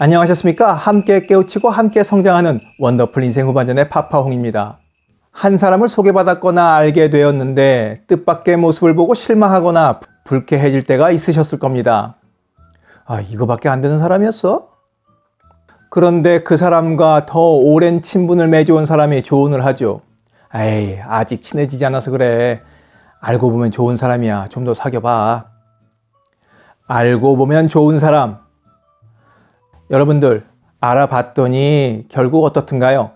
안녕하셨습니까? 함께 깨우치고 함께 성장하는 원더풀 인생 후반전의 파파홍입니다. 한 사람을 소개받았거나 알게 되었는데 뜻밖의 모습을 보고 실망하거나 불쾌해질 때가 있으셨을 겁니다. 아, 이거밖에 안 되는 사람이었어? 그런데 그 사람과 더 오랜 친분을 맺어온 사람이 조언을 하죠. 에이, 아직 친해지지 않아서 그래. 알고 보면 좋은 사람이야. 좀 더 사귀어봐. 알고 보면 좋은 사람. 여러분들 알아봤더니 결국 어떻든가요?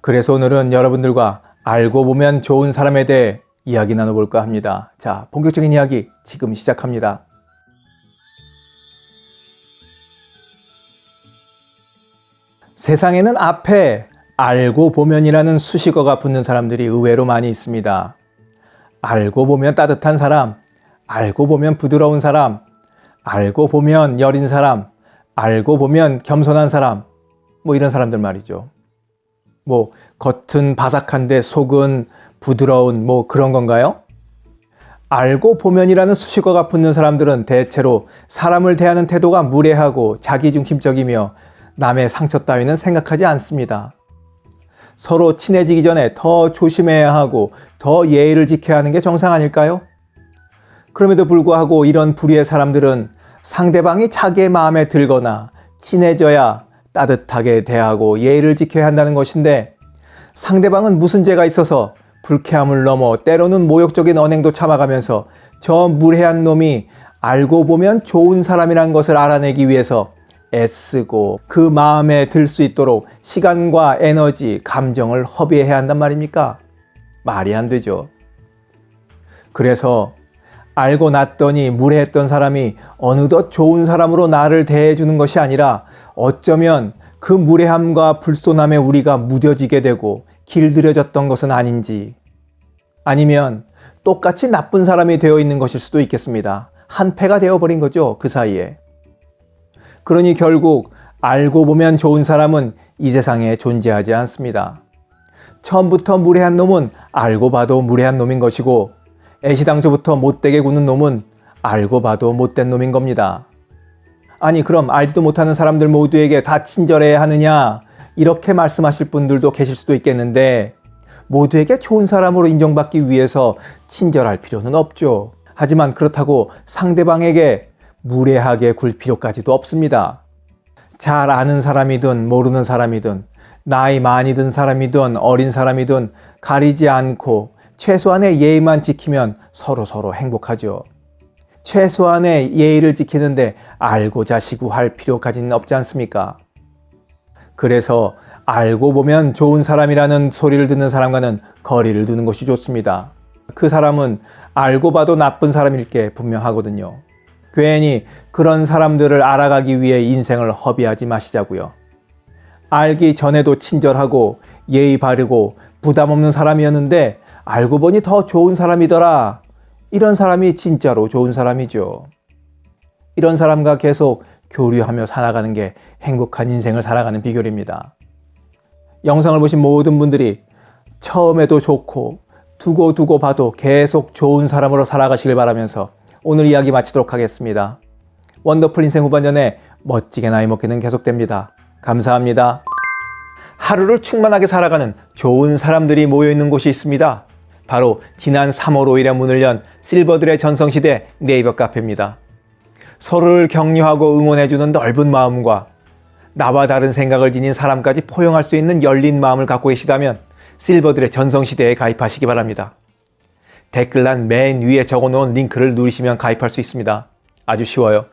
그래서 오늘은 여러분들과 알고 보면 좋은 사람에 대해 이야기 나눠볼까 합니다. 자, 본격적인 이야기 지금 시작합니다. 세상에는 앞에 알고 보면이라는 수식어가 붙는 사람들이 의외로 많이 있습니다. 알고 보면 따뜻한 사람, 알고 보면 부드러운 사람, 알고 보면 여린 사람, 알고 보면 겸손한 사람, 뭐 이런 사람들 말이죠. 뭐 겉은 바삭한데 속은 부드러운 뭐 그런 건가요? 알고 보면이라는 수식어가 붙는 사람들은 대체로 사람을 대하는 태도가 무례하고 자기중심적이며 남의 상처 따위는 생각하지 않습니다. 서로 친해지기 전에 더 조심해야 하고 더 예의를 지켜야 하는 게 정상 아닐까요? 그럼에도 불구하고 이런 불의의 사람들은 상대방이 자기의 마음에 들거나 친해져야 따뜻하게 대하고 예의를 지켜야 한다는 것인데 상대방은 무슨 죄가 있어서 불쾌함을 넘어 때로는 모욕적인 언행도 참아가면서 저 무례한 놈이 알고 보면 좋은 사람이란 것을 알아내기 위해서 애쓰고 그 마음에 들 수 있도록 시간과 에너지, 감정을 허비해야 한단 말입니까? 말이 안 되죠. 그래서 알고 났더니 무례했던 사람이 어느덧 좋은 사람으로 나를 대해주는 것이 아니라 어쩌면 그 무례함과 불손함에 우리가 무뎌지게 되고 길들여졌던 것은 아닌지 아니면 똑같이 나쁜 사람이 되어 있는 것일 수도 있겠습니다. 한패가 되어버린 거죠. 그 사이에. 그러니 결국 알고 보면 좋은 사람은 이 세상에 존재하지 않습니다. 처음부터 무례한 놈은 알고 봐도 무례한 놈인 것이고 애시당초부터 못되게 구는 놈은 알고 봐도 못된 놈인 겁니다. 아니 그럼 알지도 못하는 사람들 모두에게 다 친절해야 하느냐 이렇게 말씀하실 분들도 계실 수도 있겠는데 모두에게 좋은 사람으로 인정받기 위해서 친절할 필요는 없죠. 하지만 그렇다고 상대방에게 무례하게 굴 필요까지도 없습니다. 잘 아는 사람이든 모르는 사람이든 나이 많이 든 사람이든 어린 사람이든 가리지 않고 최소한의 예의만 지키면 서로 서로 행복하죠. 최소한의 예의를 지키는데 알고자 시구할 필요까지는 없지 않습니까? 그래서 알고 보면 좋은 사람이라는 소리를 듣는 사람과는 거리를 두는 것이 좋습니다. 그 사람은 알고 봐도 나쁜 사람일 게 분명하거든요. 괜히 그런 사람들을 알아가기 위해 인생을 허비하지 마시자고요. 알기 전에도 친절하고 예의 바르고 부담 없는 사람이었는데 알고 보니 더 좋은 사람이더라. 이런 사람이 진짜로 좋은 사람이죠. 이런 사람과 계속 교류하며 살아가는 게 행복한 인생을 살아가는 비결입니다. 영상을 보신 모든 분들이 처음에도 좋고 두고 두고 봐도 계속 좋은 사람으로 살아가시길 바라면서 오늘 이야기 마치도록 하겠습니다. 원더풀 인생 후반전에 멋지게 나이 먹기는 계속됩니다. 감사합니다. 하루를 충만하게 살아가는 좋은 사람들이 모여있는 곳이 있습니다. 바로 지난 3월 5일에 문을 연 실버들의 전성시대 네이버 카페입니다. 서로를 격려하고 응원해주는 넓은 마음과 나와 다른 생각을 지닌 사람까지 포용할 수 있는 열린 마음을 갖고 계시다면 실버들의 전성시대에 가입하시기 바랍니다. 댓글란 맨 위에 적어놓은 링크를 누르시면 가입할 수 있습니다. 아주 쉬워요.